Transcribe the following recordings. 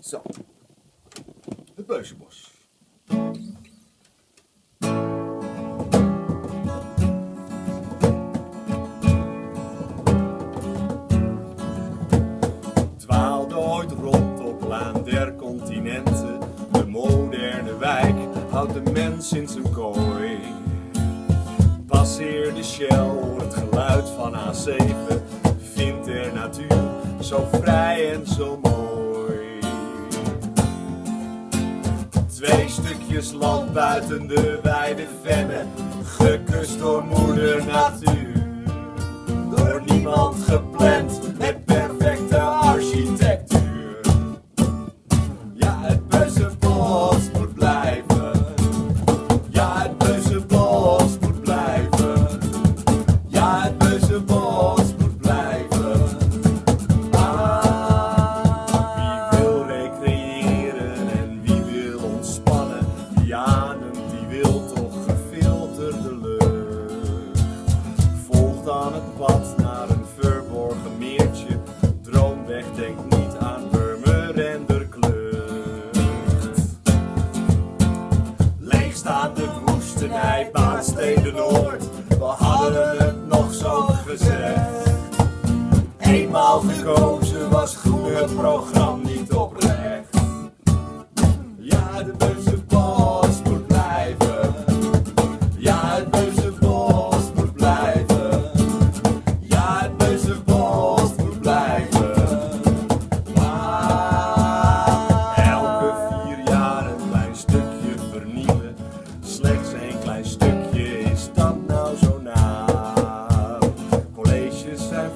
Zo. Het Beuzenbos. Dwaalde ooit rond op laan der continenten. De moderne wijk houdt de mens in zijn kooi. Passeer de Shell, het geluid van A7. Zo vrij en zo mooi. Twee stukjes land buiten de wijde vennen, gekust door moeder natuur. Wil toch gefilterde lucht. Volg dan het pad naar een verborgen meertje, droom weg, denk niet aan Purmerender klucht. Leegstaande woestenij, Baansteden Noord, we hadden het nog zo gezegd. Eenmaal gekozen was groen het programma niet oprecht. Ja, de Beuzenbos Colleges zijn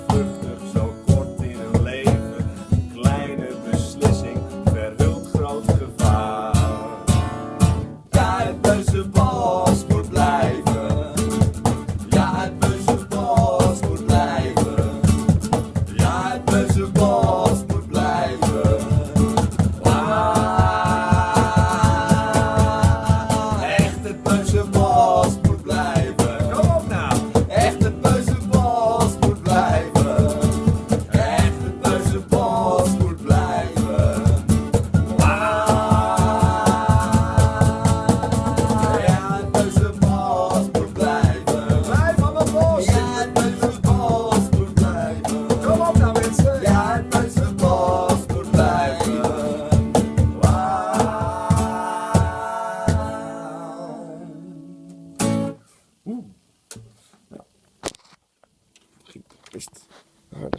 Oeh. Ja. Misschien best.